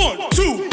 One, two,